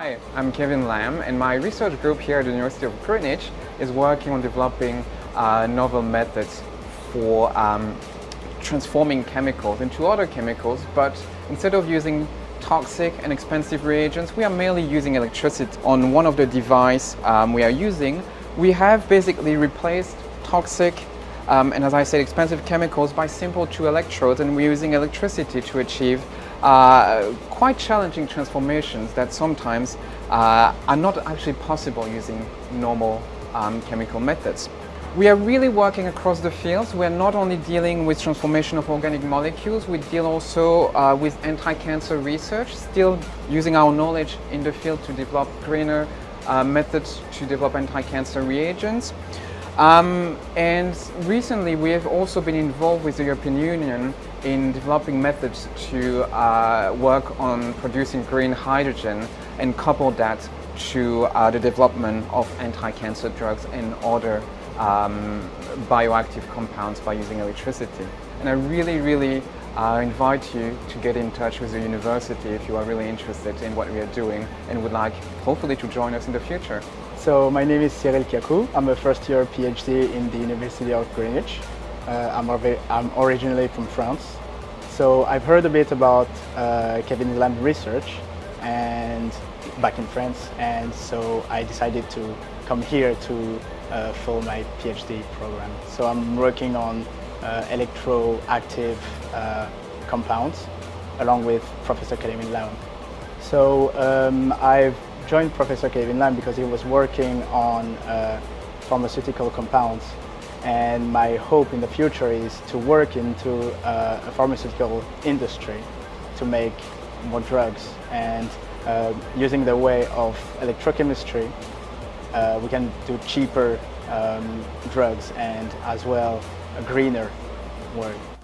Hi, I'm Kevin Lam and my research group here at the University of Greenwich is working on developing uh, novel methods for um, transforming chemicals into other chemicals but instead of using toxic and expensive reagents we are mainly using electricity. On one of the device um, we are using we have basically replaced toxic um, and as I said expensive chemicals by simple two electrodes and we're using electricity to achieve uh, quite challenging transformations that sometimes uh, are not actually possible using normal um, chemical methods. We are really working across the fields. We are not only dealing with transformation of organic molecules, we deal also uh, with anti-cancer research, still using our knowledge in the field to develop greener uh, methods to develop anti-cancer reagents. Um, and recently we have also been involved with the European Union in developing methods to uh, work on producing green hydrogen and couple that to uh, the development of anti-cancer drugs and other um, bioactive compounds by using electricity. And I really, really uh, invite you to get in touch with the university if you are really interested in what we are doing and would like, hopefully, to join us in the future. So my name is Cyril Kiakou. I'm a first year PhD in the University of Greenwich. Uh, I'm, I'm, originally from France. So I've heard a bit about uh, Kevin Lam research and back in France and so I decided to come here to uh, follow my PhD program. So I'm working on uh, electroactive uh, compounds along with Professor Kevin Lam. So um, I've joined Professor Kevin Lam because he was working on uh, pharmaceutical compounds and my hope in the future is to work into uh, a pharmaceutical industry to make more drugs and uh, using the way of electrochemistry uh, we can do cheaper um, drugs and as well greener world.